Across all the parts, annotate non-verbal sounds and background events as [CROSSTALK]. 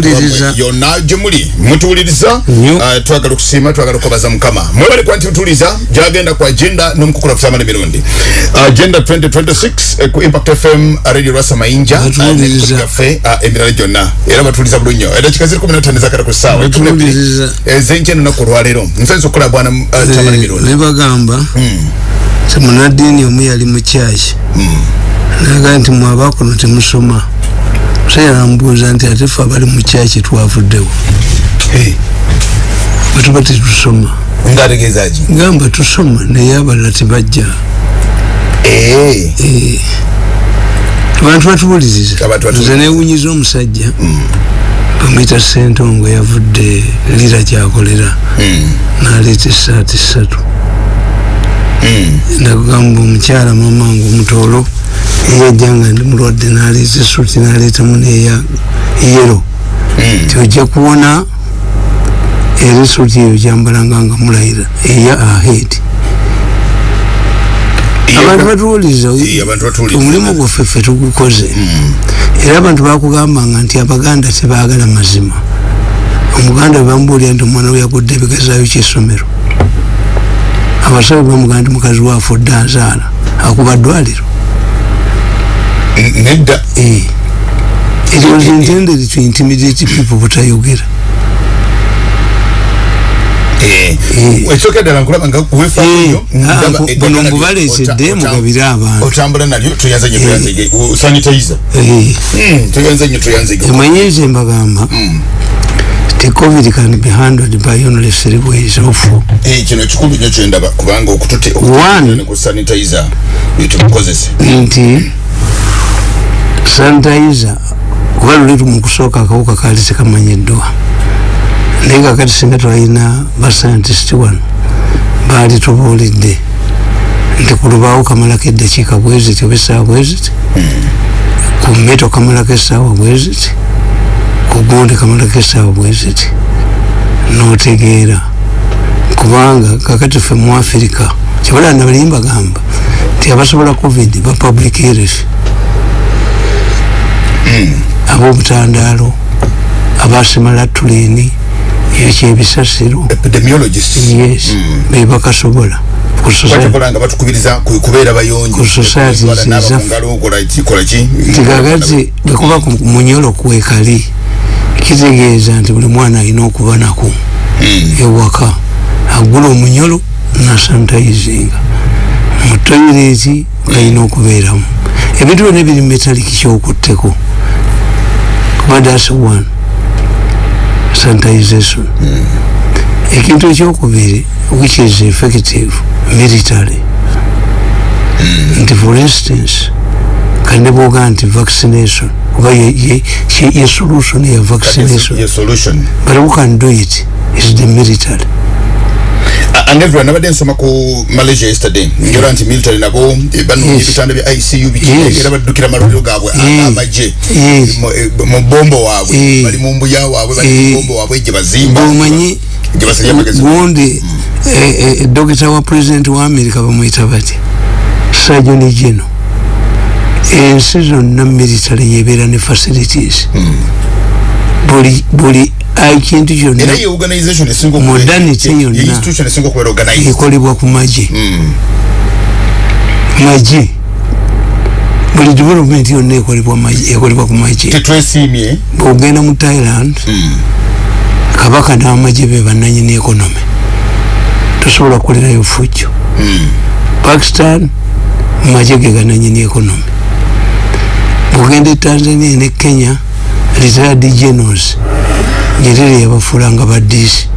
tuliriza yonna gyemuli mutuwuliriza Nnyo. uh, twagala okusiima twagala okubaza mukama. Mwebale kwa nti mutuwuliriza gyagenda ku agenda n'omukukula kusamana emirundi. Agenda 2026 eh, ku impact fm radio rwasa mayinja Batuwuliriza. ffe emirala gyonna. Era batuwuliriza bulungi nnyo edakika ziri kumi natano ezakala ku ssaawa? Batuwuliriza. ezenkya olunaku olwaleero. Nsanyusa okukola bwana uh, chamala emirundi. ne bagamba nti munaddiini omu yali mu kyaki? Naga nti mwaba kuno temusoma musajja namubuuza nti ate ffe abali mu kyaki twavuddewo? Hey, bwetuba tetusoma. Gamba tusoma naye abalala tebajja. Abantu batuwuliriza nze newunyiza omusajja. Bamwita sentongo yavudde lira kyakolera. Naleeta esaati ssatu ndakugamba omukyala mamange omutoolo eyajja nga ndi mulwadde naleeta esuuti naleetamu neya yero ti ojja kuwona era esuuti eyo gyambalanga nga mulayira eya ahed abantu batuwuliriza omulimu gwaffe ffe tugukoze. Era abantu bakugambanga nti abaganda tebaagala mazima. Omuganda bwebamubuulira nti omwana we yagudde ebigezaayo kyesomero abasawo bamugamba nti mukazi waafe odde azaala akuba ddwaliro. Nedda. It was intended to intimidate people butayogera. Ekyoka ddala nkulaba nga ota- ota- mugabire abantu. otambula nalyo Eh. Mm, nnyo toyanze nnyo emanyi nze mbagamba ti covid can be handled by only three ways of Eh, kino kikulu nnyo kyendaba kubanga okutute One. ku sanitizer tukukozese. Nti sanitizer kuba luli mu kusooka akawuka kaali tekamanyiddwa naye kakati singa twalina bascientist wano baali tubuulidde. Nti ku lubaawo kamalako eddakiika bweziti oba essaawa bweziti ku mmeto kamalako essaawa bweziti ku gundi kamalako essaawa bweziti. N'otegeera kubanga kakati ffe mu afirika kyebalaba nabali mbagamba nti abasobola covid ba public health. Ab'obutandaalo abasimala tulini ekyebisasiro epidemiologist yes. Bebakasobola ku society bakola nga batukubiriza ku- kubeera bayonjo. Ku society Twala naaba zizaffe. ku ngalo, kola ki kola ki? Nti kakati bwekuba ku munyolo kwekali kitegeeza nti buli mwana alina okuba nako. Ewaka agula omunyolo nasanitayizinga mu toyireti galina okubeeramu. Ebintu byonna ebiri metaliki kyokutteko. Kuba das one. Sanitization. Ekintu ekyokubiri which is effective military. Nti for instance kandi bwoga nti vaccination kuba ye- ye ye- ye solution ya is vaccination. your solution. But who can do it? Is the military. And everyone nabadde nsoma ku malaysia yesterday. Njora nti military nabo eh, banoonya Yes. ebitanda bya icu biki Yes. era baddukira amalwaliro gaabwe a- Eh. amagye Yes. Mu- eh, bombo waabwe Eh. bali mu mbuya waabwe bali Eh. mu bombo waabwe gye bazimba bwomanyi gye basajja amagezi gundi dokita wa president wa america bamwita bati sajoni gino ensi zonna military yebeera ne facilities. Buli buli ekintu kyonna era ye organization esinga okubeera- Modernity ye- ye yonna. ekolebwa ku magye magye buli development yonna ekolebwa ku magye bwogenda mu thailand kabaka n'amagye be bannanyini economy tosobola kukolerayo fujjo. Pakistan magye ge gananyini economy bwogenda e tanzania ne kenya retired generals nyerere yabafuulanga baddiisi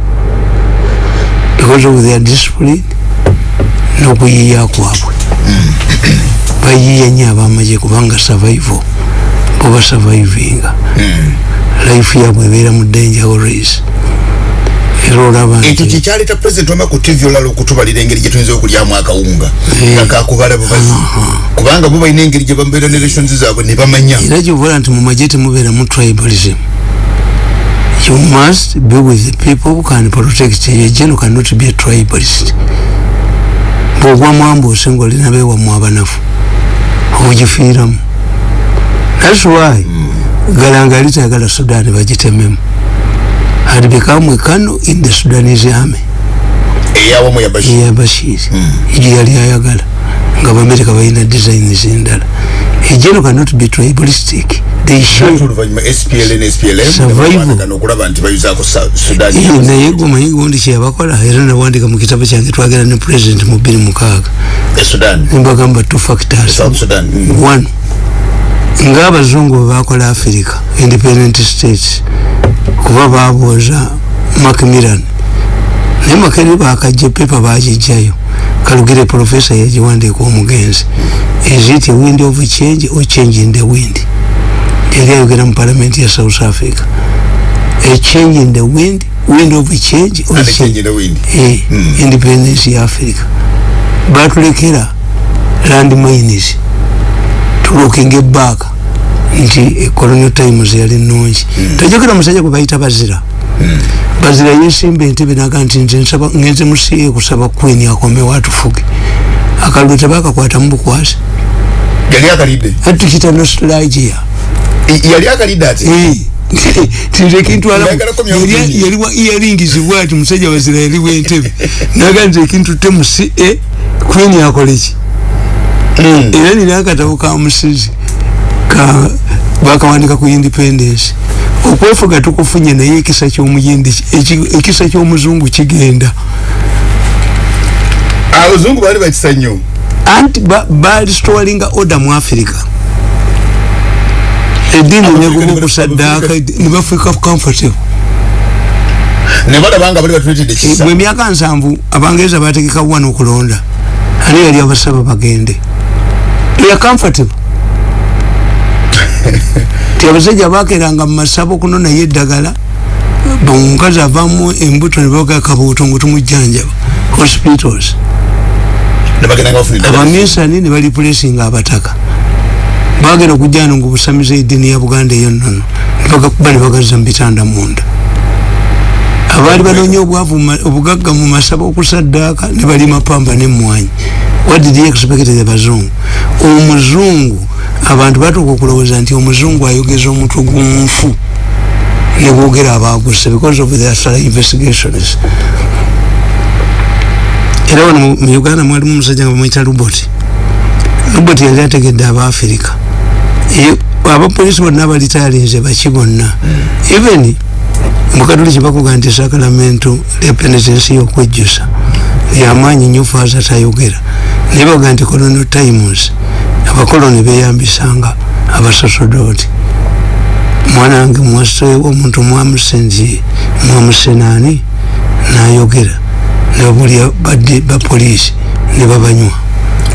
because of their discipline n'okuyiiya kwabwe. Bayiiya nnyo abamagye kubanga survival boba survivinga life yabwe ebeera mu danger always ekyo nti kyekyaleeta president wama ku tv olala okutubalira engeri gye tuyinza okulyamu akawunga. Eh. nga kakubala bubazi kubanga bo balina engeri gye bamubeera ne relations zaabwe ne bamanya. Era kyobola nti mu magye temubeeramu tribalism. You must be with the people who can protect you. a general cannot be a tribalist. Bwogwa mwambuuse ngaolina beewamu abanafu ogifiiramu. Thats why galanga alitayagala sudan bagitememu had become a colonel in the sudanese army eyawamu ya bashir. Eya bashir. Egyo yali ayagala nga bamerika balina designs endala ejeno cannot be tribalistic. They share oluvanyuma SPLN SPLM Survival. okulaba nti bayuzaako Sa- Sudan Iyo naye gomanyi gundi kyeyabakola era nawandika mu kitabo kyange twagera ne president mu bbiri mukaaga. E Sudan. Nembagamba two factors. South Sudan. Mm. one ngaabazungu bwe bakola africa independent states kuba babooza macmillan naye makeri bakajja pepa bagijjayo kalugire professor yagiwandiika omugenzi a wind of change or change in the wind? Yali ayogera mu parliament ya south africa. A change in the wind wind of change a change eh, Mm. independence ya africa. Batulekera land mines tulokinga ebaaka nti eh, colonial times yali nungi tajogera musajja gwe bayita bazira. Bazira yesimba entebe naga nti nze ngenze musiye kusaba queen akomewo atufuge akalulu tebakakwatamu bukwasi. Yali akalidde atukita nostalgia. Yali akalidde [LAUGHS] ati Nayagalako myoyo mingi. yaliwa earrings bwati musajja wazira yaliwo entebe. Naga nti ekintu temusi e queen akoleki era nina akatabo ka musizi ka bakawandika ku independence okwefuga tukufunye naye ekisa kyomuyindi eki- ekisa kyomuzungu kigenda abazungu baali bakisa nnyo anti balistowalinga order mu africa eddiini neguma ne- okusaddaaka nebafuika comfortable. Ne balaba nga bali batuletedde kisa bwe myaka nsanvu abangereza bategeka wano okulonda ani yali abasaba bagende ya comfortable? [LAUGHS] Ti abasajja bakeranga mumasabo kuno naye eddagala omukazi avamu embuto nebaga kabuuto ngu tumujjanjaba hospitals. Abaminsani ne balipulesinga abataka. Bagenda okujjano ngu busamiza eddiini ya buganda eyo nnono nebagakuba ne bagazza mu bitanda munda. Abaali banoonya obwavu mu obugagga mu masaba okusaddaaka ne balima pamba nemwanyi what did he expect the bazungu omuzungu abantu batuuka okulowooza nti omuzungu ayogeza omutwe gunfu nebogera abaguse because of thorough investigations. Era wano mu- uganda mwalimu omusajja nga bamwita luboti luboti yali ategedde abaafirika Ye- abapolisi bonna abalitayalinze baki bonna. Even mukatuliki bakuga nti sakalamento lepenetensi yokwejjusa yamaanyi nnyo faaza tayogera. Naye baga nti colonial times abakoloni beyambisanga abasosodooti mwana wange mwaseewo omuntu mwamusenzie mwamusenaani nayogera. Nebabulya badde bapoliisi ne babanywa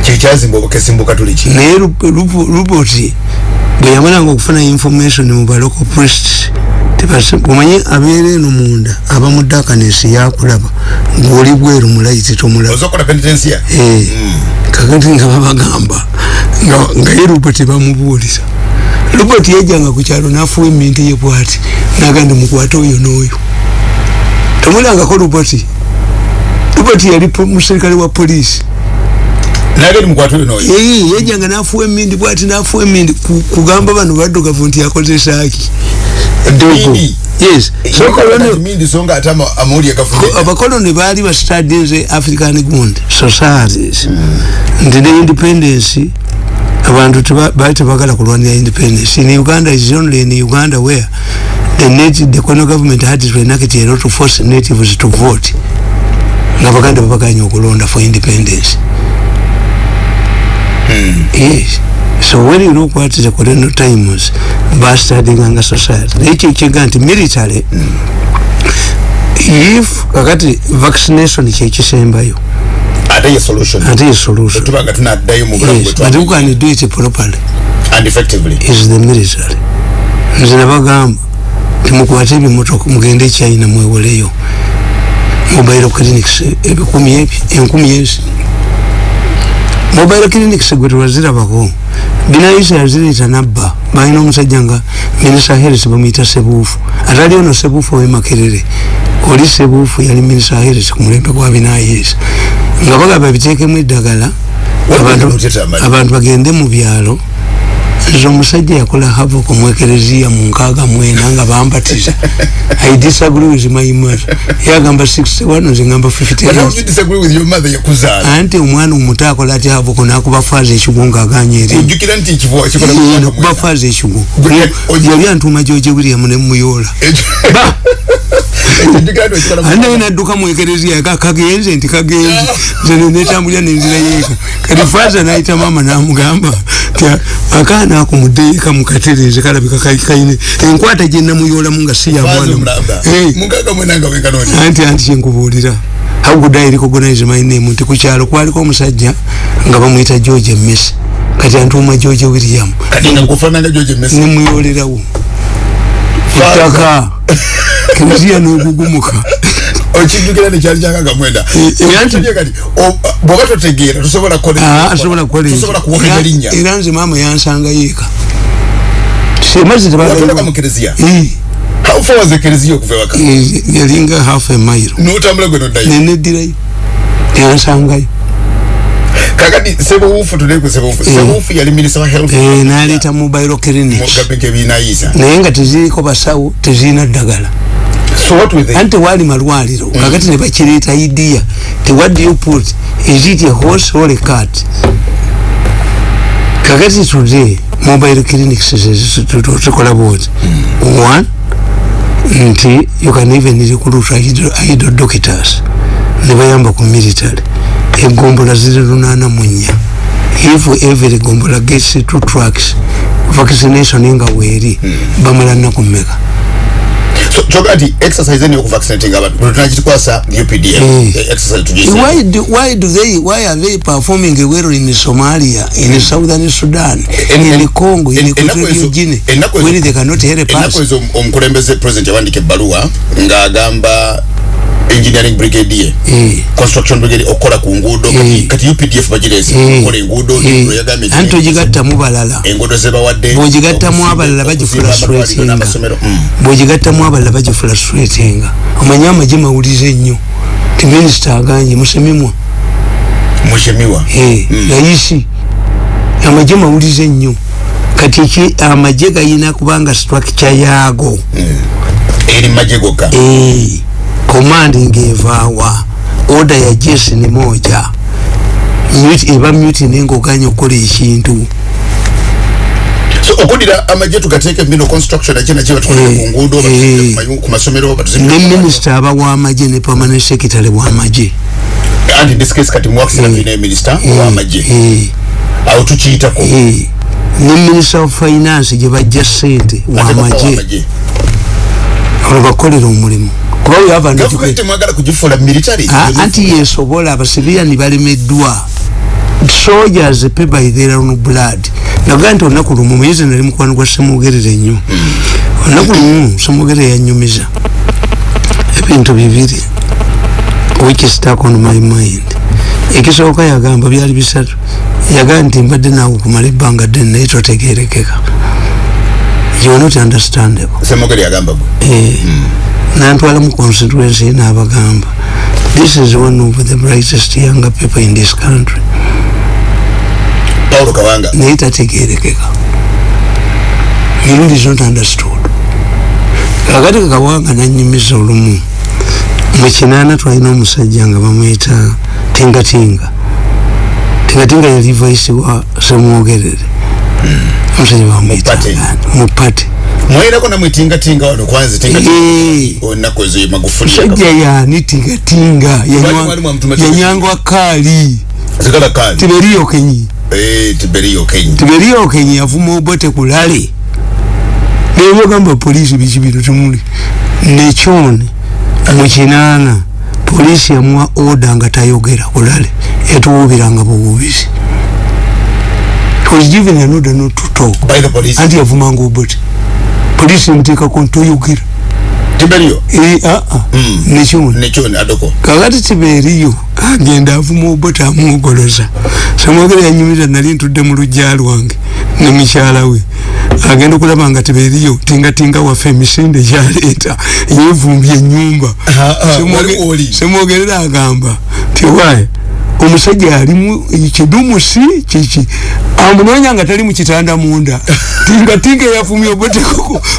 kyekyazimba obukesi mbukatuliki naye luboti bwe yamalanga okufuna information mu baloko priests omanyi abeera eno munda aba mu dakanesi yakulaba ngaoli bweru mulayiti tomulaba Eh, kakati nga babagamba nga- ye luboti bamubuulira luboti yajjanga ku kyalo nafuwa eminti ye bwati naga ndi mukwate oyo n'oyo. Tomulangako luboti luboti yali muserikale wa polisi nageri mukwata oyo noyo. Eyi yajjanga nafuwa emindi bwati nafuwa emindi ku- kugamba bano baddugavu nti yakozesaaki dogo Emindi? yes. So colonial- mindi songa ate ama- amawulire gafudde abakoloni baali bastudinze african gund societies. Nti ne independence abantu baali tebagala kulwanira independence. In uganda is only in uganda where the, native, the colonial government had to enact a law to force natives to vote. Nga baganda babaganya okulonda for independence yes so when you look at the colonial times bastudinganga society. Naye kyekiga nti military. If kakati vaccination kyekisembayo ate ye solution? ate ye solution? Tuba nga tunaddayo mu bulamu yes but who can do it properly? And effectively. Is the military. Nze nabagamba timukwate ebimotoka mugende china mwewoleyo mobile clinics ebikumi ebi enkumi ezi mobile clinics gwe tewazirabako binayisa yazireta nabba. Balina omusajja nga minisa health bamuyita sebuufu ate ali ono sebuufu owemakerere oli sebuufu yali minisa health ku mulembe gwa binayisa nga bagamba biteekemu eddagala abantu bagende mu byalo nze omusajja yakola havo kumwekereziya mu nkaaga mwena nga bambatiza. I disagree with my mother. Yagamba 61 nze ngamba 50 anti omwana omuto akola ati havo kunakuba faaza ekigo ngaaganya erinokuba faaza ekigo. Yali antuma george william nemuyoola [LAUGHS] anaye nadduka mwekereziya kagenze nti kagenze. Nze netambulira nenzira yeeka kati faaza nayita maama namugamba ti akaana ako mudeeka mukatereze kalabika kaine enkwata gyenamuyolamu nga si yamwananti anti kyenkubuulira how good I recognize my name? Nti kukyalo kwaliko omusajja nga bamwita george messi kati antuma george william. Nemuyolerawo ettaka [LAUGHS] kereziya negugumuka okijjukira nekyali kyakaga mwenda. Bwoba totegeera tosobola kukola erinnya. era nze maama yansanga yeeka yalinga half a mile. Notambula gwe noddayo? Neneddirayo yansangayo kakati sebuwufu tuleku sebuwufu sebuwufu yali minisita wa health naleta mobile clinic. Gabenke binayisa naye nga teziriko basawo tezirina ddagala so what with anti wali malwaliro mm. kakati ne bakireeta idea ti what do you put is it a horse or a cat kakati today mobile clinics tukola mm. one nti you can even recruit idle doctors. Ne bayamba ku military egombola ziri lunana munya if every gombola gets two tracks vaccination nga weeri mm. bamala nnaku mmeka so choka ati exercise ni vaccinating abantu kwa sa UPDF mm. exercise tujise why do why do they why are they performing well in Somalia in mm. southern Sudan en, in en, Congo in Equatorial Guinea when they cannot help us enako ezo omkulembeze president yawandike barua nga agamba engineering brigade e. construction brigade okola ku nguudo e. kati UPDF bagirese e. okola enguudo e. yagamye anti ogigattamu balala enguudo zebawadde bw'ogigattamu abalala bagifulastratinga bw'ogigattamu abalala bagifulastratinga omanyi amagye mawulize ennyo ti minisita aganje musemimwa mushemiwa e. mm. layisi amagye mawulize ennyo kati ki amagye gayina kubanga structure yaago mm. eri magye gokka e. commanding evaawa order ya jeshi ni moja. Mute eba mute nengo ganya okukola ekintu so okudira amaje tugateeke mbino construction akina kiba tukola ku nguudo ku masomero ne minister aba wa amaje ne permanent secretary wa amaje and in this case kati mwakisi na bine minister wa amaje au tukiita ko ne minister of finance je bajja sente wa amaje abakolera omulimu. Anti yesobola abasiviyani balemeddwa. Soldiers pay by their own blood. Nagaa nti olunaku lumu muyezi nali mukwano gwa semugerere nnyo olunaku lumu semugerere yanyumiza ebintu bibiri. Which stuck on my mind. Ekisooka yagamba byali bisatu. Yagamba nti mbadde naawe okumala ebbanga ddene naye totegerekeka you are not understandable semugere yagamba eh mm. nantwala mu constituency n'abagamba this is one of the brightest younger people in this country. Paulo kawanga. Naye tategerekeka mirundi is not understood. Kakati kawanga nanyumiza olumu. Mukinaana twalina omusajja nga bamwita tingatinga. Tingatinga yali vice wa semwogerere omusajja bamwita mupate. Mwairako namwe tinga tinga wano kwanza tinga tinga onako ezo magufuli shajja yani tinga tinga yanyangwa kali. Zikala kali. Tiberiyo kenyi. Eh tiberiyo kenyi. Tiberiyo kenyi yavuma obote kulale. Nebyo gamba polisi bikibiro tumuli nekyone mukinana polisi yamuwa oda nga tayogera kulale. Etuwubiranga buwubizi was given an order not to talk. By the police. Anti yavumanga obote polisi muteekako ntoyogera tiberiyo ee aa mm. nekyone nekyone adoko. Kakati tiberiyo agenda avuma obote amwogoloza samwogera yanyumiza nali ntudde mu lujja lwange ne mukyala we. Agenda okulaba nga tiberiyo tingatinga waffe emisinde gyaleeta yevumbye enyumba semwogerera agamba tiwaye omusajja alimu kidumusi kiki amunonya nga tali mukitanda munda. [LAUGHS] Tinga tinga yafumya obote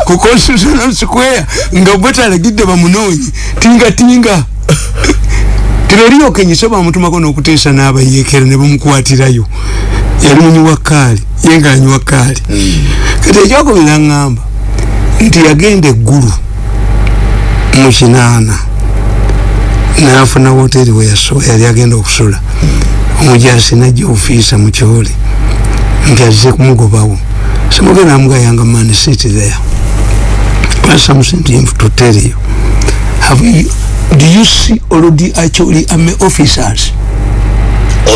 ku constitutional square nga obote alagidde bamunonyi tinga tinga tiroliyokenyise [LAUGHS] bamutumako n'okuteesa n'abayekera ne bamukwatirayo. Yali munyiwa kaali ye nga anyiwa kaali kati ekyokubira ŋŋamba nti yagenda eggulu mu kinaana nafuna woteri weyasoba yali agenda okusula. Omujasi najja ofiisa mukyole. Nti azze kumugobawo simugenda amugayanga mani city there. Plus something to tell you have you do you see already actually army officers?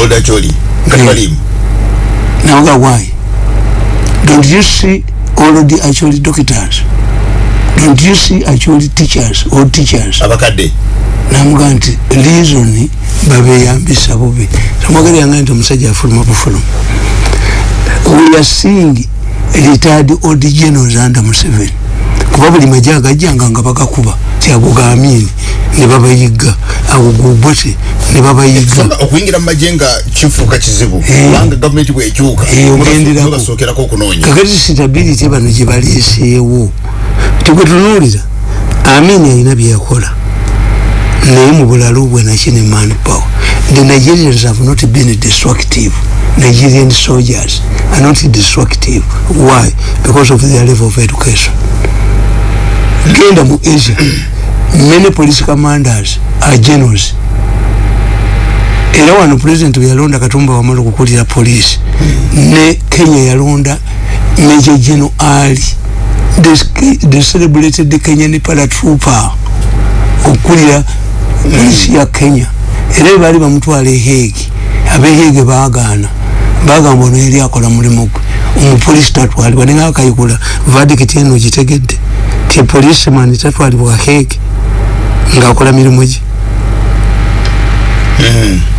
Old actually katwalimu naoga why? Don't you see already actually doctors? Don't you see actually teachers or teachers? Abakadde namuga nti reason babeyambisa bubi. Tamwagala yange nti omusajja afuluma bufuluma we are seeing retired old generals under Museveni. Kuba buli majja agajjanga nga bagakuba tiago gaamini ne babayiga. Ago gubote ne babayiga. Okuyingira mu majje nga kifuuka kizibu kubanga gavumenti bwekyuka basokerako okunoonya. Kakati stability bano gye baleeseewo tigwetunuulira amini alina byeyakola naye mu bulalu bwe nakine man power the nigerians have not been destructive. Nigerian soldiers are not destructive. Why? Because of their level of education. Genda mu asia [CLEARS THROAT] many police commanders are generals. Era wano president yalonda katumba wamala okukulira police ne kenya yalonda major general ali. The celebrated kenyan paratrooper. Okukulira polisi ya kenya. Era bali bamutwala eheegi abeheege baagaana. Bagamba ono eri akola mulimu gwe. Omupolisi tatwalibwa nenga akayikula vadikiti eno gitegedde ti policeman tatwalibwa heege ngaakola mirimu gye.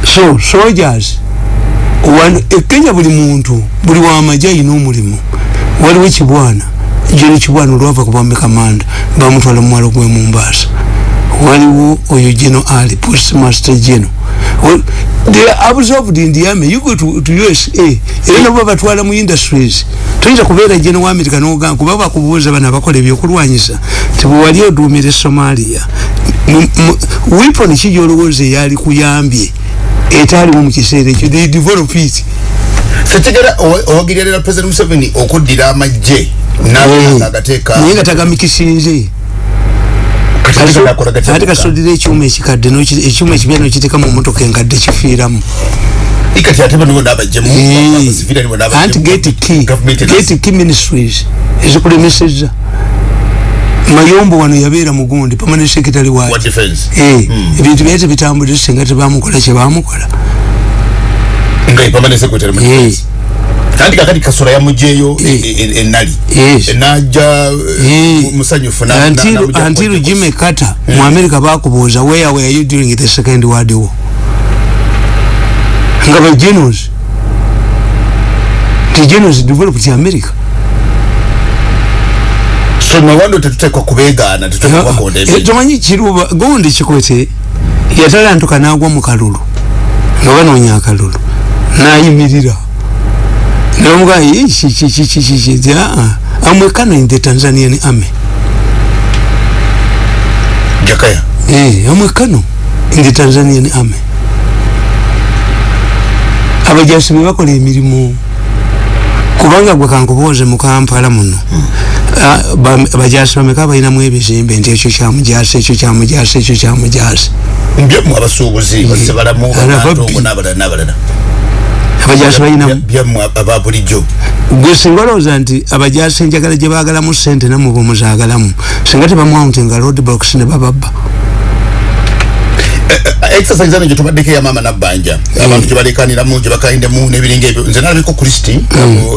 So soldiers ekenya buli muntu buli wamaje ayina omulimu. Waliwo kibwana jeri kibwana olwava kubambe kamanda bamutwala mumwalo gwe mumbasa waliwo oyo geno ali postmaster geno they are absorbed in the army. You go to, to usa era nabo babatwala mu industries. Toyinza kubeera geno wa america nogamba kuba bakubuuza bano abakola ebyokulwanyisa tibwewali oduumira somalia weapon ki gyolowooza eyali kuyambye? Etaliwo mu kiseera ekyo. They develop it. Tekigera owagirira president museveni okuddira amagye naye nga tagamikisinze ate kasodira ekyuma ekikadde ekyuma ekipya nokiteka mu motoka enkadde kifiiramu. Anti gate key. Ministries. Ezikulemeseza mayombo wano yabeera mugundi permanent secretary wa ebintu byali tebitambulire singa tebamukola kyebamukola kandi kakati kasura ya mjeyo enali enaja musanyufu until jimmy carter mu america bakubuuza where were you during the second world war? Nga ba generals the generals developed america. So nawando tetutekwa kubegaana tetutekwakonda tomanyi kiruba gondi kikwete yatalantuka nagwa mu kalulu. Nga banoonya akalulu nayimirira namuga kikikikikiki amwekano in the tanzanian army jakaya? Eh amwekano in the tanzanian army abajasi bebakola emirimu. Kubanga gwe kankubuuze mu kampala muno bajasi bameka balinamu ebizimbe nti ekyo kyamujasi ekyo kyamujasi ekyo kyamujasi mbyemu abasuubuzi basebalamu bantongo n'abalala n'abalala abajasi balinamu byamu ababulijjo gwe singa olowooza nti abajasi enjagala gye baagalamu sente namwe bwemuzaagalamu singa tebamwawuntinga road blocks ne bababba exercise ano gyetubaddeko eyamaama nabbanja abantu gyebalekaniramu gyebakaindemu nebiringa ebyo. Nze nalabiko kristi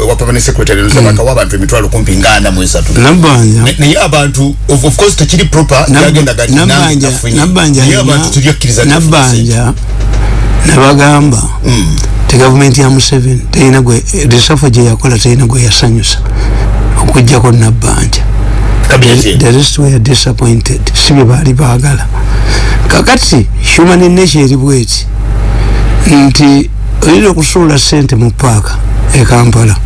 wa permanent secretary nzabakawa abantu emitwalo kumpi nga ana mu esatu. Nabbanja. Naye abantu of course tekiri proper yagenda nabbanja abantu teryakkiriza nabbanja nabagamba ti gavumenti ya museveni terina gwe risafa gye yakola terina gwe yasanyusa. Okugjako nabbanja the rest were disappointed. Si bye baali baagala. Kakati human nature eri bweti. Nti oyinza okusuula sente mu paaka ekampala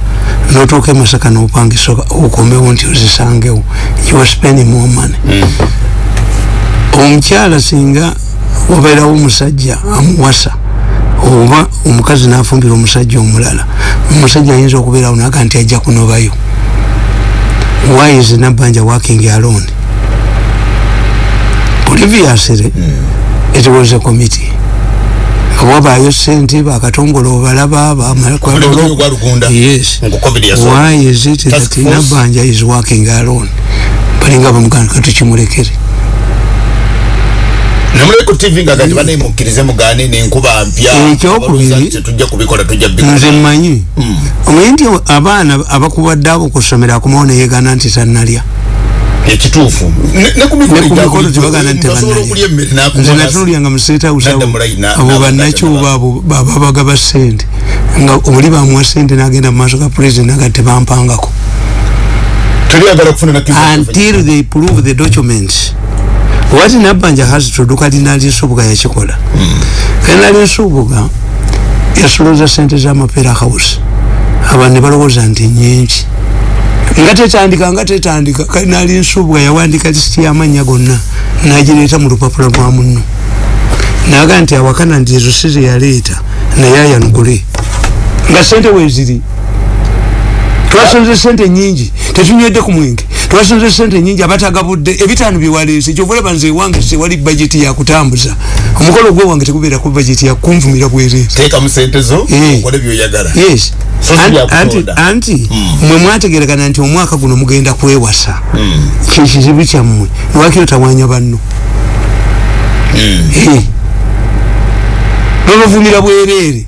notuuka emasaka nopangisa okomewo nti ozisangewo. You are spending more money. Mm. omukyala singa wabeerawo omusajja amuwasa oba omukazi nafumbira omusajja omulala omusajja ayinza okubeerawo naga nti ajja kunobayo. Why is nabbanja working alone? Previously mm. it was a committee. Wabayo sente bakatongole obalaba yes. why is it that nabbanja is working alone? Balinga bamuganda katukimulekere namuleku tv nga gati banemukirize mugane nenkuba mpya. Tujja kubikola tujja nze mmanyi. Hmm. omanyi nti abaana abakubadde abo kusomera akumawo neyegana nti tannalya? Ekituufu. Nekumikolo tebagana nti tebannalya nze natunulyanga museetawusawo abo bannakyuba abo bababaga ba sente nga oli bamuwa sente nagenda mu maaso ga president naga tebampangako until they prove the documents wati nabbanja has to do kali nali nsubuga yakikola mm. kali nali nsubuga yasoloza sente z'amapeera house abantu ne balowooza nti nyingi nga tetandika nga tetandika kali nali nsubuga yawandika lisiti y'amannya gonna. Nagireeta mu lupapula lwa munno. Naga nti awakana nti ezo si zeyaleeta naye ayanugule nga sente weziri twasonze sente nyingi tetunywedde ku mwenge. Twasonze sente nyingi abatagabudde ebitaano byewaleese kyovulaba nze ewange sewali bajeti yakutambuza omukolo gwe wange tekubeera ku bajeti yakunvumira bwereesyes anti hmm. mwe mwategerekana nti omwaka guno mugenda kwewasa. Hmm. kyekizibu kyammwe lwakiro tawanya banno? Hmm. bwereere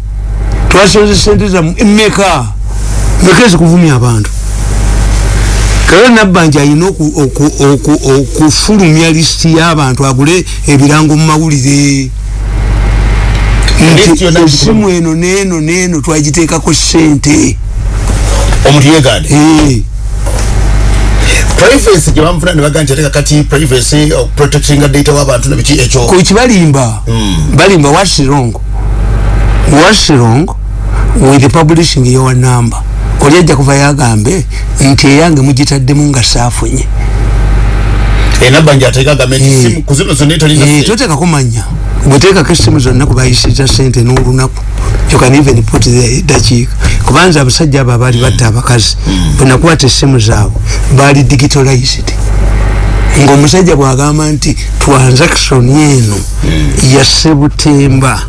twasonze sente zammwe meka meka ezikuvumya abantu. Kale nabbanja alina okufulumya lisiti y'abantu agule ebirango mu mawulire. Nti esimu eno neeno neeno twagiteekako sente omuntu yegande privacy gyebamufuna nebaga nti ateka kati privacy protectinga data w'abantu nabiki ekyo? Kukibalimba hmm. balimba what's wrong? What's wrong with publishing your number oli ajja kuva yagambe nti eyange mugitaddemu nga saafunye. Totekako manya. Bwetekako esimu zonna kubayisiza sente n'olunaku dakiika. Kubanza abasajja abo abaali batta abakazi bwenakwata esimu zaabwe baali digitalized. Ngaomusajja bwagamba nti transaction eno ya sebutemba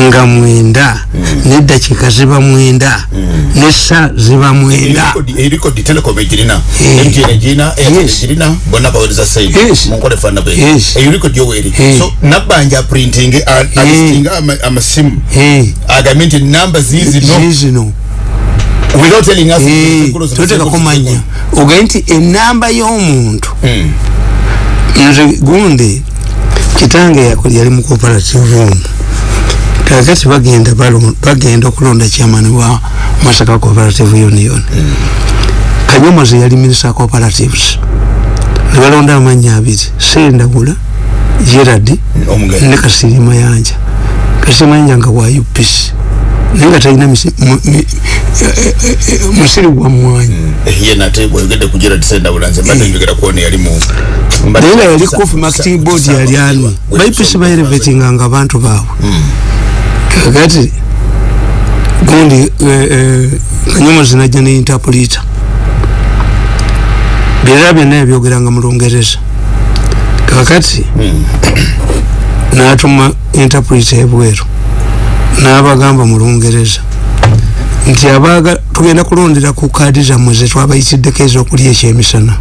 nga mwenda mm. neddakiika ziba mwenda mm. nessa ziba mwenda. Nabbanja printing alistinga amasimu agambye nti namba zizino totekakumanya ogaye nti enamba y'omuntu. Mm. nze gundi kitange yali mu cooperative omu kakati bagenda bagenda okulonda chairman wa masaka cooperative union. Mm. kanyomozi yali minister cooperatives. Nebalonda amanya abiri sendagula gerard ne kasiri mayanja. Kasiri mayanja nga wa upc naye nga talina musiri gwa mwanyi. Naye nga yali marketing board yali ani ba upc baerevetinganga abantu baabwe. Mm. Kakati gundi kanyomo zinajja ne interpreter byera byonna yabyogeranga mu lungereza. Kakati natuma interpreter ebweru nabagamba mu lungereza nti abaga tugenda kulondera ku kaadi zammwe zetwabayitiddeko ezokulya ekyemisana.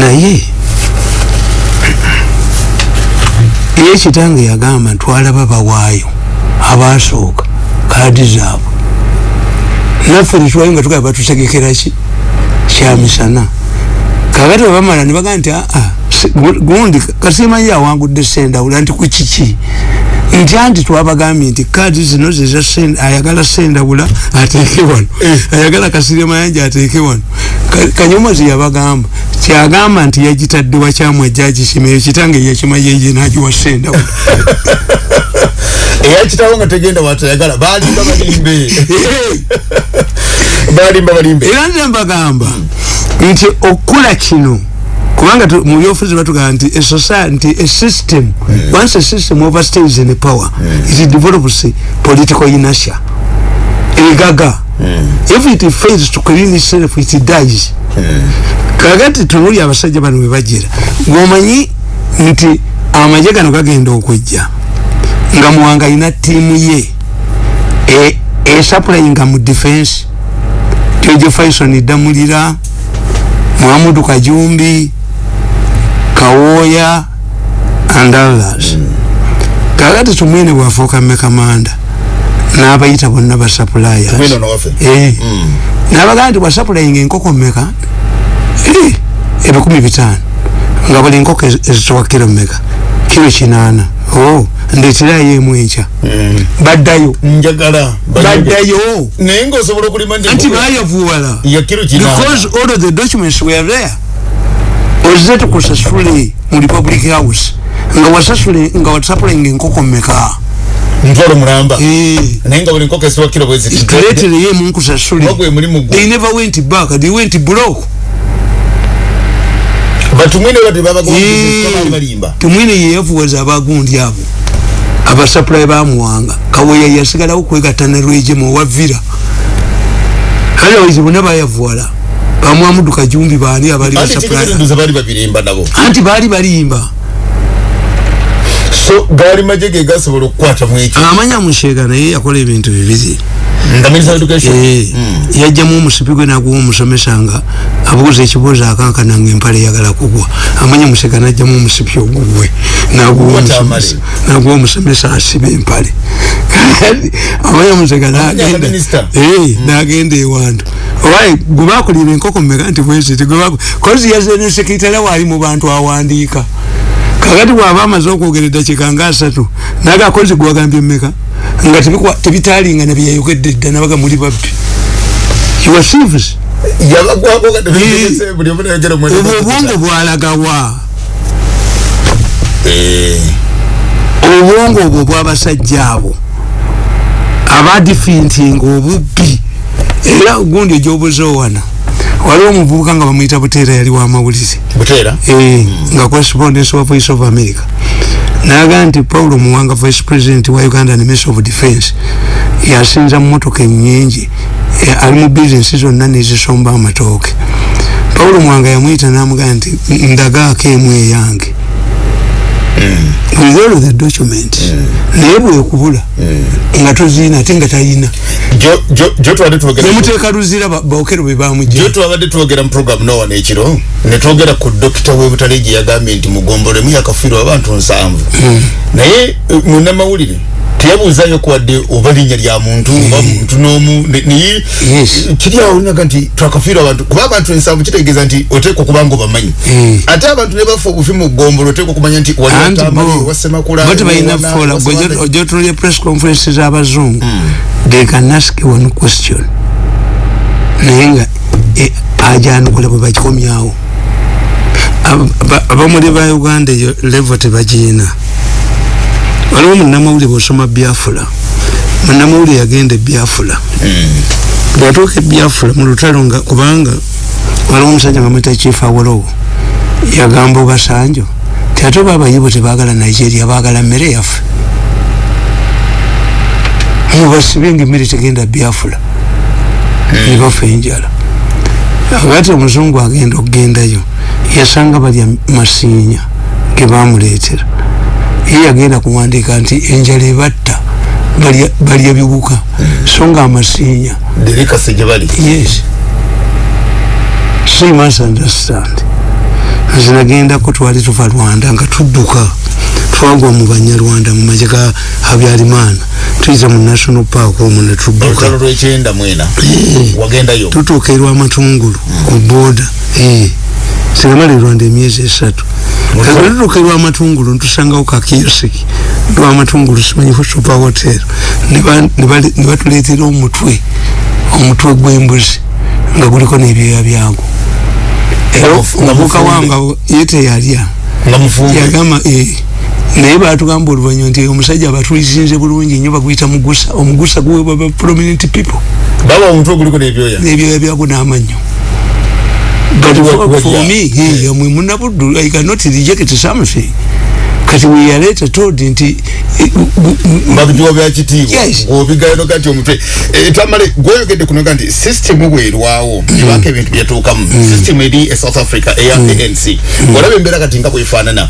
Naye ye kitange yagamba ntwalaba bawaayo abasooka kaadi zaabwe. Naffe netwayo nga tugaba batusegekeraki kyamisana kakati webamala nebagaa nti aa ah, gundi kasimanyi awangudde sendawula nti kukiki nti anti twabagambye nti kaadi zino zeza ayagala sendawula ateeke wano. Eh. ayagala kasire mayanja ateeke wano kanyomozi yabagamba kyagamba nti yagitadde wakyamwa jaji kimeyo kitange yakimayeje nagiwa senda [LAUGHS] eyakitawo nga tegenda watayagala balimba balimbe. Balimba balimbe. Era nze mbagamba nti okula kino kubanga mu byofuzi batugamba nti nti a system once a system overstays in power it develops political inertia egaga. If it fails to clean itself it dies. Kakati tunuli abasajja bano webajira ngaomanyi nti amaje gano gagenda okujja nga muwanga alina tiimu ye e- esaplayinga mu defense. Jojo faison damulira muhamudu kajumbi kawoya and others. Kakati tumwene bwafuuka mekamanda n'abayita bonna mwino nowaffe Eh. nabagaa nti bwasapulayinga enkoko meka Eh, ebikumi bitaano. Nga buli nkoko ez- ezitowa kiro meka kiro kinaana. O ndeeterayo emu enkya. Baddayo. Njagala. Baddayo. Naye ngaosobola okulima nti anti bayavuwala because all of the documents were there. Ozze tukusasule mu republic house? Nga wasasule nga wasapulayinga enkoko meka ntwalo mulamba naye nga buli nkoko esiwa kiro bweziti tuleetereyo emu nkusasule bagwe mulimu gwe they never went back. They went broke. Batumwine bati Eh. babagobali balimba tumwine yeyavuwaza abagundi abo abasapulayi bamuwanga kaweya yasigalawo kwegatta ne rwejemu owavira otherwise bonna bayavuwala bamwamudu kajumbi baani abali anti baali balimba so gaali maje ge gasobola okukwata mu ekyo. Amanya mushega naye yakola ebintu bibiri. Nga minister of education? Eh, yajjamu omusipi gwe naguwa omusomesa nga abuuza ekibuuzo akankana nga empale eyagala kugwa. Amanya museka najjamu omusipi ogugwe naguwa What omusomesa amale? naguwa omusomesa asiba empale. Amanya museka Amanya nagenda nga minister? Eh, nagenda ewantu. Owaye gwe bakulira enkoko mmeka nti bweziti kozi yazze ne sekitale waali mu bantu awandiika kakati bwaba amaze okwogera eddakiika nga asatu nagakozi gwagambye mmeka? Nga tebikwa- tebitaalingana byeyayogedde dda nabaga muli babbi. Mu obwo obwongo bwalagawa. Obwongo obwo bwabasajja abo. Abadifintinga obubbi. Era gundi egyobuzowano waliwo omuvubuka nga bamuyita buteera yali wamawulire buteera? Eh, nga correspondence wa voice of america. Naga nti paulo muwanga vice president wa uganda ne minister of defense yasinza mumotoka enyingi eh, ali mu bizinesi zonna nezisomba amatooke. Paulo muwanga yamwyita namugaa nti ndagaako emu eyange with all of the document. Naye bwekubula nga toziina ate nga talina twogera nemuteeka luzira bookero bwe jo bamugya twabadde twogera mu program nowa nekiro netwogera ku dokita webutale gye yagambye nti mugombolemu yakafiirwa abantu nsanvu. Naye eh, munnamawulire teyabuuzayo kuwadde oba linnya lya muntu oba muntu n'omu naye Yes. kiri awo olinaga nti twakafiirwa abantu kuba abantu ensanvu kitegeeza nti oteekwa okuba nga obamanyi. Mm. ate abantu ne bafa obufi mu ggombolo oteekwa okumanya nti wali anti watamale wasemakula bo tebalina fola ojotulya press conference z'abazungu they can ask one question. Naye nga eh, ajanukula bwe bakikomyawo. Ab- ba- abamuli ba uganda eyo levo tebagiina waliwo munamawulire bwosoma biafula. Munamawulire yagenda ebiafula bwatuuka ebiafula mu lutalo nga kubanga waliwo omusajja nga mwita chief awolowo yagamba obasanjo ti ate oba abayibo tebagala nigeria bagala mmere yaffe. Mubasibe nga emmere tegenda biafula. Nebafa enjala. Agati omuzungu agenda okugendayo yasanga balya masiinya gebamuleetera ye yagenda kuwandiika nti enjala ebatta balya- biwuka so nga amasiinya yes. So you must understand. Nze nagendako twali tuva rwanda nga tudduka. Twagwa mu banyarwanda mu maje ga habyarimana tuyiza mu national park omwo ne tudduka. Olutalo lwekyenda mwena. Wagendayo. Tutuuka erwamatungulu ku boda sinamala erwanda emyezi esatu. Kati tutuuka erwamatungulu ntusangawo kakiosiki lwamatungulu simanyifu super hotel. Ne ba- ne bali- ne batuleetera omutwe omutwe gw'embuzi nga guliko n'ebyoya byago. Era omuvuka wange yete yalya yagamba eh, naye batugamba oluvanyuma nti omusajja abatulizinze bulungi nnyo baguyita mugusa omugusa guwebwa ba prominent people. Baba omuntu oguliko n'ebyoya. N'ebyoya byago n'amannyo but for, for me hey, mwe munabuddu i cannot reject something kati we are later told nti babituwa bya kitiibwa. Ng'obigayano kati omutwe tamale gweyogedde kunoga nti system bwerwawo nebaka ebintu byatuukamu system eri e south africa eya anc. Olaba embeera kati nga bwefaanana.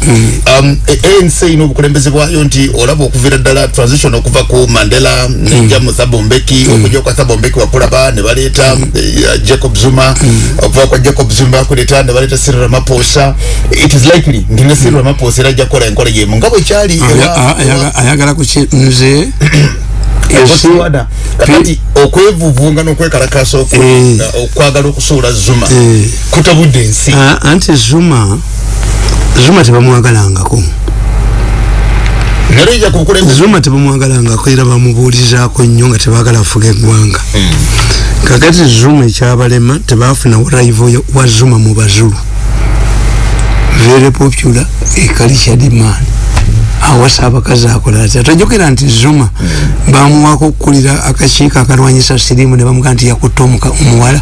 Anc ina obukulembeze bwayo nti olaba okuviira ddala transition okuva ku mandela nejja mu thabombeki okujja kwa thabombeki wakulaba ne baleeta jacob zuma okuva kwa jacob zuma bakuleeta ne baleeta cyril ramaphosa. It is likely nti ne cyril ramaphosa era ajja kukola enkola yemu nga bwe kyali ayagala kuki nze kati okwevuvunga n'okwekalakasa okwagala okusuula zuma kutabudde ensi. Anti zuma zuma tebamwagalangako. Zuma tebamwagalangako era bamubuulizaako nnyo nga tebagala afuga eggwanga. Kakati zuma ekyabalema tebafunawo raivo wa zuma mu bazulu very popular ekalicha demand awasa abakazi akola atya tojokera nti zuma bamuwako okukulira akakiiko akalwanyisa sirimu ne bamugaa nti yakutta omuwala.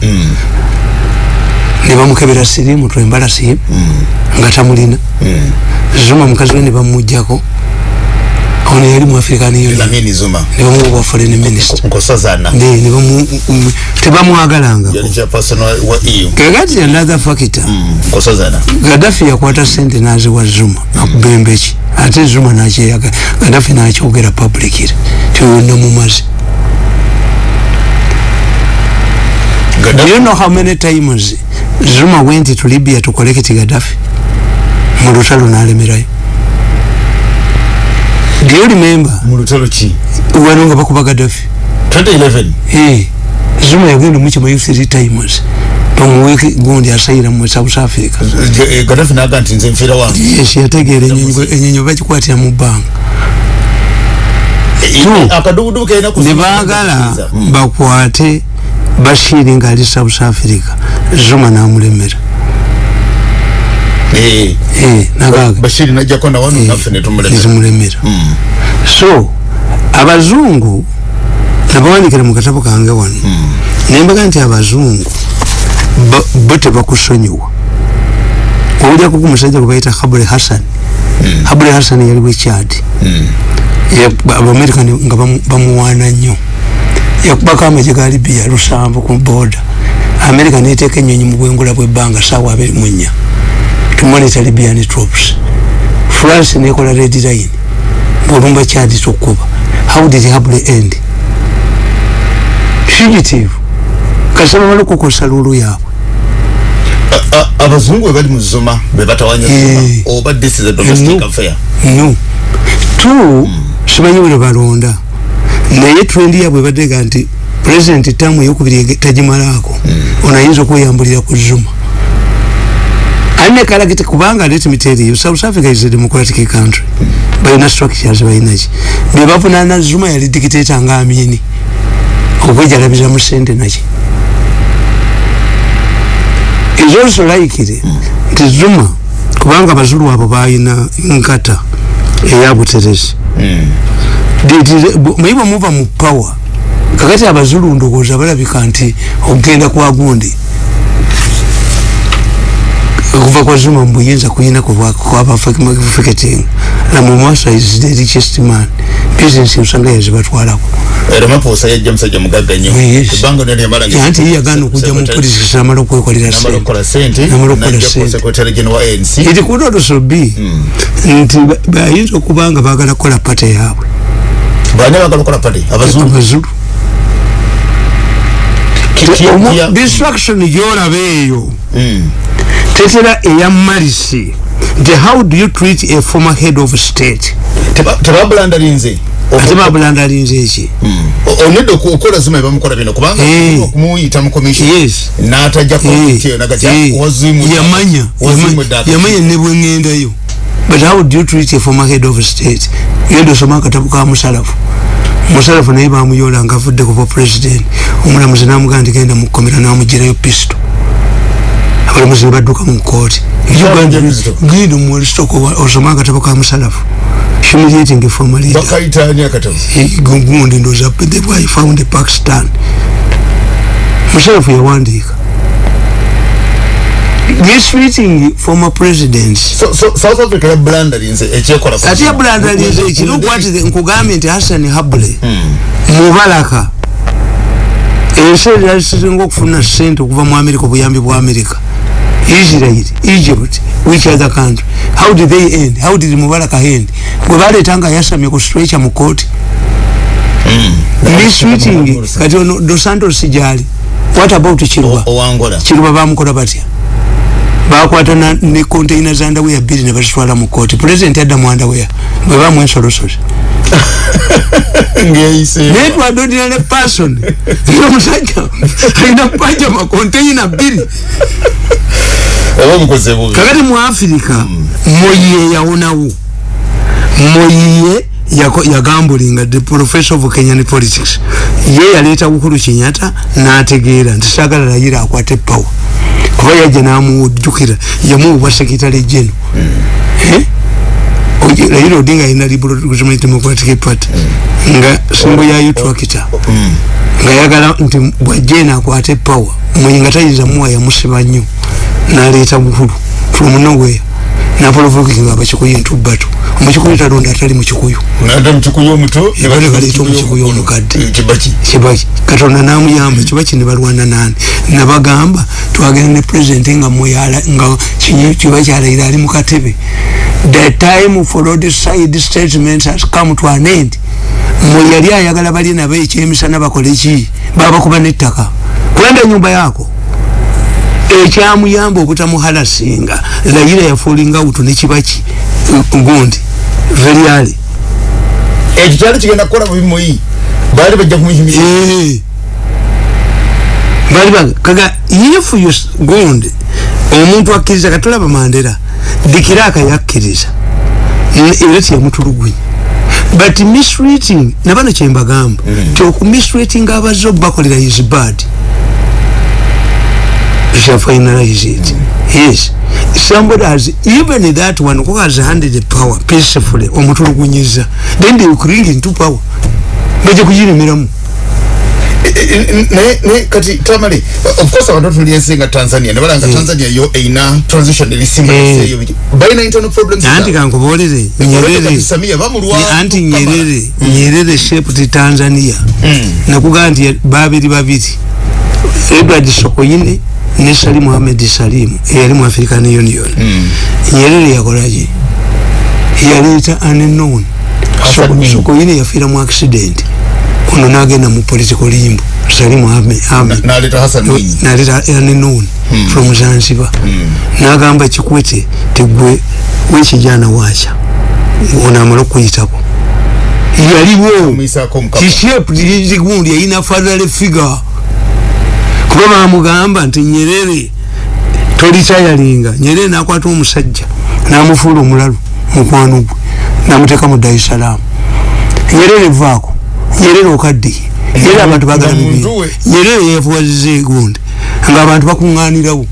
Ne bamukebera sirimu twembala simu nga tamulina. Zuma mukazi we ne bamugjako ono yali mu african union nebamuwa foreign minister. tebamwagalanga kakati another factor gadafi yakwata sente naziwa zuma akubembeki ate zuma nakyeyaga gadafi nakyogera publicly tiwonna mumazi Do you know how many times Zuma went to Libya to collect Gaddafi? Mulutalo nalemerayo. Do you remember? Mulutalo chi? Uwanunga bakuba Gaddafi. 2011? Eh. Zuma yagenda mu kimayu three times. Pamuweki gundi asayira mu South Africa. Eh, Gaddafi naga nti nze mfira wange. Yes, yategeera ennyonyo bakikwatira mu bbanga. ku nebagala bakwate bashiri nga ali south africa zuma namulemera bashiri najja kona wanu nafe netumulemera netumulemera mm. so abazungu nabawandikira mu katabo kange wano mm. nembaga nti abazungu bo tebakusonyiwa owulyako ku musajja gwe bayita habule hassan mm. habule hassan yali bwekyadi mm. abamerikani nga bamuwaana nnyo yakubako amagye ga libya lusanvu ku boda america neteeka enyonyi mu bwengula bwebbanga sawa abiri mu nnya to monitor libyan troops. France nekola red line. Ngaolumba kyadi tokuba how did hable end? Fugitive. Kasaba bali kukosa lulu yaabwe abazungu webali muzuma bebatawanya oba this is a domestic affair. No. Two mm. simanyi bwe balonda. Naye twendi yabwe badega nti president tamu eyokubiri tagimalaako mm. onayinza okweyambulira ku zuma aline kalagite kubanga let me tell you south africa is a democratic country mm. balina structures balinaki bebavunana zuma yali dictator nga amini okwejalabiza mu sente naki is also likely mm. nti zuma kubanga abazulu abo balina nkata eyabuteresi mm. muyiba muva mu power kakati abazulu ndowooza balabika nti okugenda kwa gundi okuva kwa zuma mubuyinza kuyina kwabafiketing namumasa is the richest man. Business usanga yazibatwalako anti ye yagana okujja mu politics namala okwekolera sente it could also be. Nti bayinza okuba nga bagala kukola pate yaabwe abazulu distraction gyolaba eyo tetera eya malisi nti how do you treat a former head of state? Tebabulandalinze ate babulandalinze eki onedde okukola zima ebamukola bino. Kubanga okumuyita mu commission. N'atajjako yamanya yamanya ne bwengendayo but how do you treat a former head of state? Yenda osoma akatabu ka musalafu. Musalafu naye bamuyola nga avudde kuba president. Omulamuzi namugaa nti genda mukomera namugirayo pisto abalamuzi nebadduka mu kooti genda muwalisitoko osoma akatabo ka musalafu. Humiliating former leader bakaitani akatabo gundi ndoza the boy found pakistan musalafu yawandiika. Mistreating former presidents. So, so, south africa yablandalinze ekyekola ate yablandalinze ekiri okwatire nkugambye nti hassan habule mubalaka. Ensi ezalisinga okufuna sente okuva mu amerika obuyambi bwa amerika israel egypt? Which other country? How did they end? How did mubalaka end? Gwe baleetanga yasamye ku stretcher mu kooti mistreating kati ono dos santos gyali what about kiruba kiruba bamukola batya bakwata ne container za ndawea bbiri ne bazitwala mu kooti president adda mu ndawea bwe bamu ensolosozi. Naye twadodira ne person. Omusajja alina pajama container bbiri. Kakati mu afirika moyiye yawonawo. Moyiye yagambulinga the professor of kenyan politics. Ye yaleeta bukulu kinyata n'ategeera nti sagala layira akwate power kuba yajja namuwujjukira yamuwa sekitale jeno layira odinga alina liberal democratic party. Nga simbo yayo twakita nga yagala nti bwajjena akwate power muyinga tayinza muwa yamusiba nnyo naleeta bukulu from nowhere napolovokinga abakikuyu entubbatu omukikuyu talonda atali mukikuyu. Baleta omukikuyu omukadde. Kibaki. Katonda namuyamba kibaki nebalwana nani? Nabagamba twagenda ne president nga kiba kyalayira ali mukatebe the time for the side statements has come to an end. Muyali ayagala bali nabo ekyemisana bakole ki? Babakuba nettaka. Kulanda enyumba yako ekyamuyamba obutamuhalasinga layira yafulinga utu nekibaki gundi veryali. Ekyo kyali kigenda kukola mubimuyi bali bajja kumuhimira bali baga kaga if you gundi omuntu akkiriza katulaba mandera dikiraka yakkiriza. Era tiyamutulugunya but misreating nabano kyembagamba ti okumisreating abazze obakolera is bad shall finalize it. Yes. Somebody has, even that one who has handed the power peacefully, omutulugunyiza, then they will bring into power. Baje kujini miramu. naye kati tamale of course abantu tuliensinga tanzania. Nebala nga tanzania yo eina transition elisimba eyo baina internal problems anti kankubolere nyerere. anti nyerere nyerere shaped tanzania. Nakugamba nti babiri babiri. Edward sokoine ne Salim Mohamed Salim eyali mu African Union mm. Nyerere yakolaki yaleeta unknown Sokoine yafiira mu accident ono n'agenda mu political limbo Salim n'aleeta unknown mm. from Zanzibar mm. n'agamba Kikwete tegwe wekijana waacha ono amala okuyitako yaliwo kishaped gundi yayina fatherly figure kuba bamugamba nti nyerere tolikyayalinga nyerere nakwata omusajja namufuula omulalu mukwano gwe namuteka mu darisalamu nyerere vaako nyerere okaddiye nyerere abantu bagala bibiri nyerere yefuwaziza egundi nga abantu bakuŋŋaanirawo.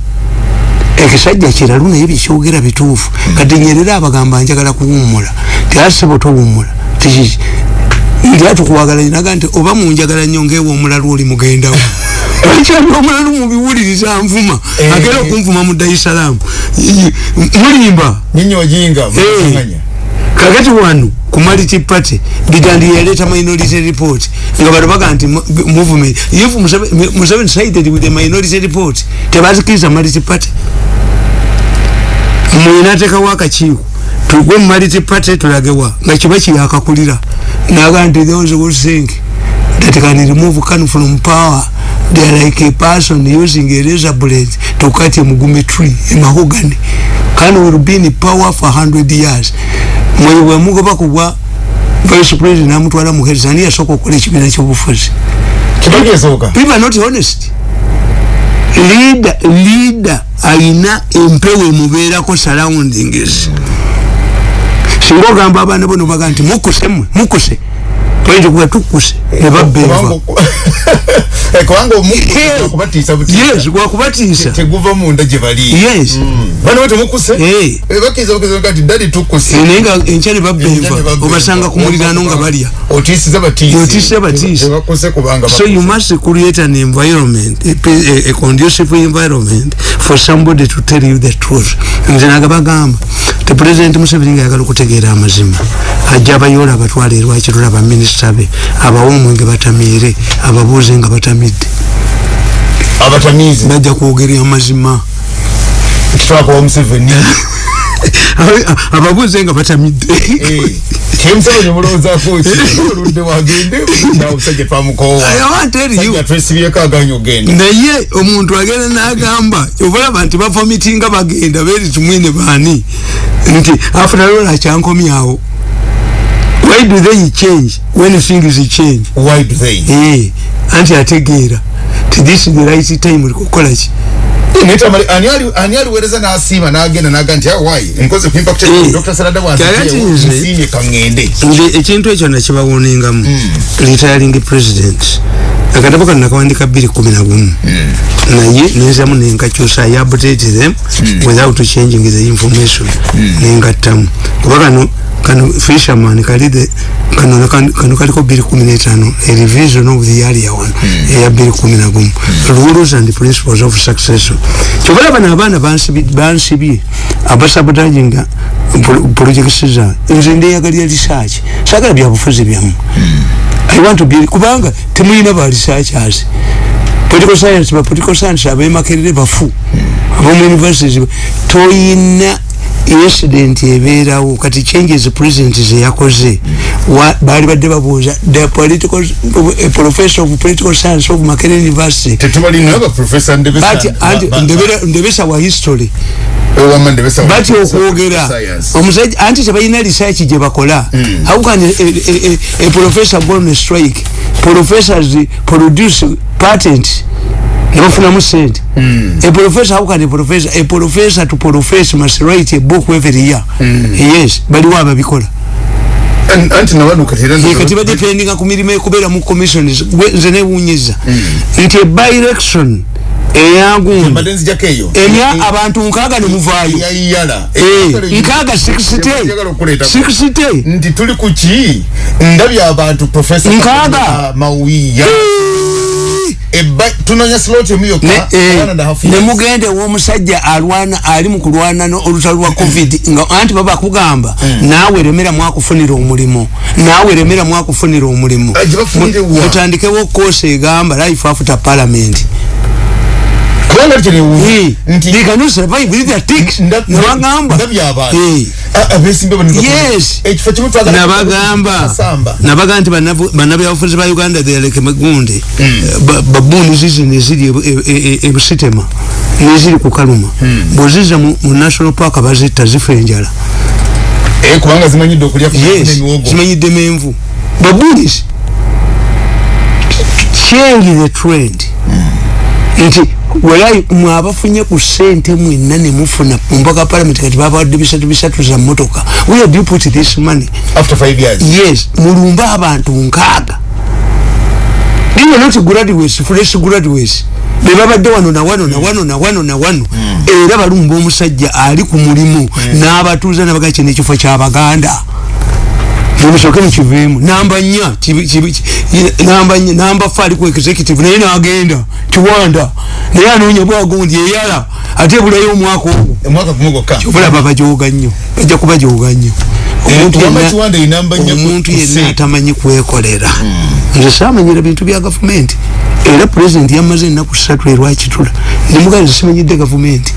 Ekisajja kiralu naye bikyogera bituufu. Kati nyerere abagamba njagala kuwummula tiasibo towummula. Tikiki nti atukuwagala naga nti oba munjagala nnyo ngaewa omulalu oli mugendawo akyali omulalu mubiwuliriza nvuma agera okunvuma mu darisalamu mulimba. Kakati wano ku maliti party bigandi yaleta minority report nga bano baga nti movement if museveni sided with the minority report tebazikiriza maliti party. Mwinatekawo akakiiko tugwe mu maliti party tulagewa nga kiba kiyakakulira. Naga nti those who think that can remove can from power they are like a person using a razor blade to cut a mugumi tree a mahogany. Can will be in power for 100 years? Mwe bwe mugoba kubwa vice president namutwala mu heads ani yasoko okukola ekibiina ky'obufuzi people are not honest. Leader leader alina empewo emubeerako surroundings singa ogamba abaana bono baga nti mukuse mukuse point kuba tukuse nebabeva kubanga omukubatiisa yes gwakubatiisa teguva munda gye bali yes bana we temukuse Eh. bakiriza bakiriza kati dadi tukuse. Naye nga enkya ne babeva obasanga ku muliraano nga balya. Otiisiza batiisi. Otiisa batiisi. tebakuse kubanga so you must create an environment a, a, a conducive environment for somebody to tell you the truth. Nze naga bagamba te president museveni nga yagala okutegeera amazima ajja abayoola abatwala erwakirula baminisita be abawa omwenge batamiire ababuuze nga batamidde. Abatamiizi. Bajja kwogera amazima kitwakowa museveni. [LAUGHS] Ababuuze nga batamidde. Kyemuseveni omulowoozaako ki [LAUGHS] oludde wagende namusajja twamukowa I want to tell you. sajja twesibyeko aganya ogenda. Naye omuntu agenda n'agamba obalaba nti bavomitinga bagenda beri tumwine baani? Nti afterall akyankomyawo why do they change when things change? Why do they? Eh, anti ategeera. Ti this is the right time likukola ki netamali ani ali ani aliweereza n'asiima n'agenda n'aga nti awayi nkoze ku impact Eh. dr. Sarada Kyali nze- wansiimye kaŋŋende nze ekintu ekyo nakibawuningamu retiring president. Akatabo kano nakawandika bbiri kumi na gumu naye nenzamu nenkakyusa i update them without changing the information. Nengattamu kuba kano kano fisherman kali the kano kano kano kaliko bbiri kumi n'etaano a revision of the earlier one. Eya bbiri kumi na gumu. Rules and principles of succession. Kyobola bano abaana bansibi- bansibye abasabotaginga projects zange nze ndeyagalira research. Sagala byabufuzi byamu. I want to be kubanga temulina ba researchers. Political science ba political science abemakerere bafu. Abomu universities toyina incident ebeerawo kati changes president zeyakoze. Wa- baali badde babuuza the political a professor of political science of makerere university. Tetubalina baprofesa bati anti ndebera- ndebesa wa history. Ndebesa bati okwogera omusajja anti tebalina research gye bakola. How can a, a, a, a professor go on a strike? Professors produce patent nebafunamu sente a professor how can a professor a professor to profess must write a book every year? Yes baliwo ababikola anti nabaduka Eh, kati badependinga ku mirimu ekubeera mu commissions Gwe nze newunyiza nti eba election eyagundi mbadde nzijako eyo emya abantu nkaaga nemuvaayo yayiyala Eh, nkaaga 60 60 nti tuli ku ki? Ndabye abantu profesa Nkaaga. mawiya tunonya slot emu Ne- yokka eh, one and a half years. nemugende w'omusajja alwana ali mu kulwana no- olutalo lwa covid. Nga anti baba kugamba naawe remera mwakufunira omulimu. Naawe remera mwakufunira omulimu. Gye bafunire wa? mutandikewo koosi egamba life after parliament kubanga kyo newunya nti they cannot survive with their ticks. Nabagamba Eh. Abeesimbe bano Yes. ekifo kimu twagala nabagamba. Samba. nabaga nti bannabyabufuzi ba uganda thealeke magunde Ba- babuuni zizi neziri ebu- e- e- e- ebusitema neziri ku kaluma. Bweziza mu national park bazitta zifa enjala. Eh, kubanga zimanyidde okulya ku yes emiwogo zimanyidde menvu babuunis change the trend nti walayi mwabafunye ku sente mwenna nemufuna mumbaga parliament kati babawadde bisatu bisatu za motoka where do you put this money. After five years. Yes mulumbe abantu nkaaga. These are not graduates fresh graduates bebabadde wano na wano na wano na wano na wano. Era balumba omusajja ali ku mulimu. N'abatuuza nabaga kino ekifo kyabaganda mumusooke mukiveemu namba nnya kibi- kibi- ki- namba nnya namba fe ali ku executive naye n'agenda kiwanda. Naye anoonya bwagundi eyala ate ebulayo omwaka ogwo. Omwaka gumu gwokka? Obulaba bajoga nnyo bajja kubajoga nnyo. Omuntu wama yenna- kiwanda inamba nnya ku- omuntu yenna atamanyi kwekolera. Nze samanyira bintu bya gavumenti. Era pulezidenti yamaze ennaku ssatu erwakitula nemugazi simanyidde gavumenti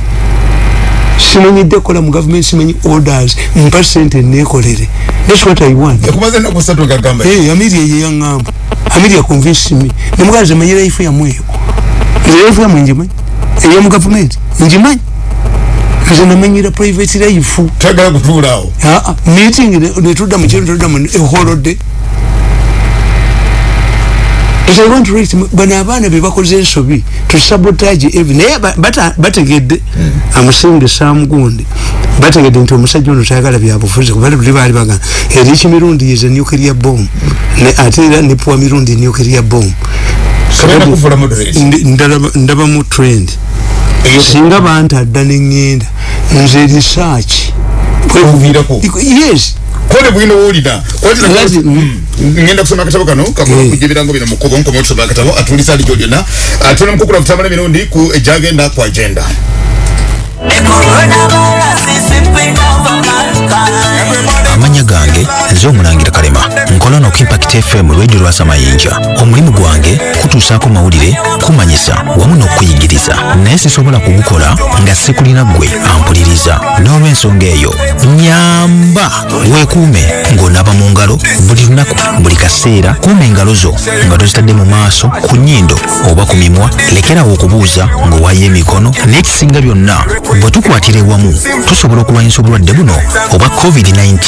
simanyidde kola mu gavumenti simanyi orders mpa sente nekolere thats what i want. Ekumaze ennaku ssatu gagamba Eh, amiria ye yaŋŋamba amiria convince me. Nemugazi manyira ifu yamweyo nze ifu yamwe ngimanyi? Eyomu gavumenti ngimanyi? Nze namanyira private life. Twagala kutuulaawo Ah, meeting ne- netudda mu kiro netudda mu eholode But I want to rate bano abaana be bakoze ensobi to sabotage every naye ba- bata- bategedde amusinge samugundi bategedde nti omusajja ono tayagala byabufuzi kuba buli baali bagamba eriki mirundi is a nuclear bomb? Ne ate era ne puwa mirundi nuclear bomb. Kabenda kuvula moderate. Ndaba mu trend. Singa bantadda neŋŋenda nze research. Okuviirako. yes kole bwino wulira Lati- ngenda kusoma akatabo kano kakola Eh. kujja ebirango bino mukubo nkoma otusoma akatabo atulisa ali gyolina atuna mukukula kutambula emirundi ku ejagenda ku agenda amanya gange nze omulangira kalema. Nkola no impact fm lwejo lwasa mayinja omulimu gwange kutuusaako mawulire kumanyisa wamu n'okuyigiriza. Naye sisobola kugukola nga sikulina gwe ampuliriza. N'olw'ensonga eyo nyamba weekuume ng'onaaba mu ngalo buli lunaku buli kaseera kuuma engalo zo nga tozitadde mu maaso ku nnyindo oba ku mimwa lekerawo okubuuza ng'owaayo emikono n'ekisinga byonna. Bwe tukwatira ewamu tusobola okulwanyisa obulwadde buno oba covid-19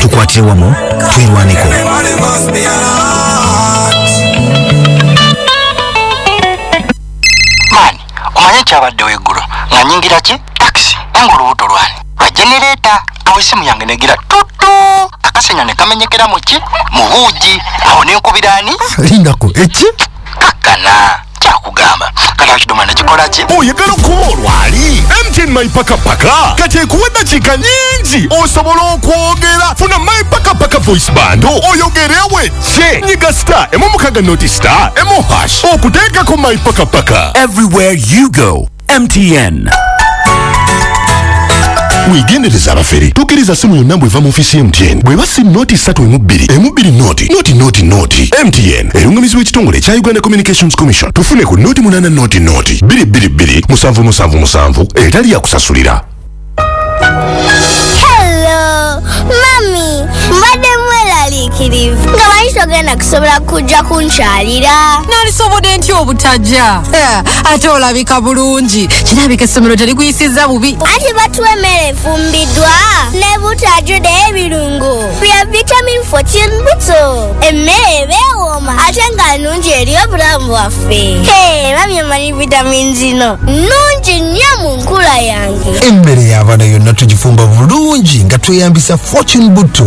tukwatire wamu twerwaneko maani omanye kyabaddewo eggulo nga nyingira ki? Takisi nga olubuto lwani. Lwa genereeta awo essimu yange negira tutu akasenya ne kamenyekera mu ki? Mu buugi. Awo nenkubira ani? Lindako eki kakkana kyakugamba. Kata kidoma nekikola ki? Oyagala okuba olwali. Mtn maipakapaka. Kati ekuwa eddakiika nyingi osobola okwogera. Funa maipakapaka voice bando oyogere wejje nyiga star. Emu mukaga noti star. Emu hash okuteekako maipakapaka. Everywhere you go, MTN. Wegendereza abafere tukiriza simu yonna bweva mu ofiisi ya mtn bweba simu noti 3 emu 2 emu 2 noti noti noti noti. Mtn erungamizibwa ekitongole ekya uganda communications commission. Tufune ku noti 8 noti noti. 222 musanvu musanvu musanvu. Etali yakusasulira Hello, mami. Mweraliikirivu nga manyi togenda kusobola kujja kunkyalira nalisobodde ntya obutajja. Ate olabika bulungi. Kirabika essomero terikuyisiza bubi. Anti batuwa emmere efumbiddwa ne butajjude ebirungo bya vitamin 14 buto emmere ebeewooma ate nga nnungi eri obulamu bwaffe. Hey, mami omanyi vitamin zino. Nnungi nnyo mu nkula yange. Emmere y'abaana yonna tugifumba bulungi nga tweyambisa fortune butto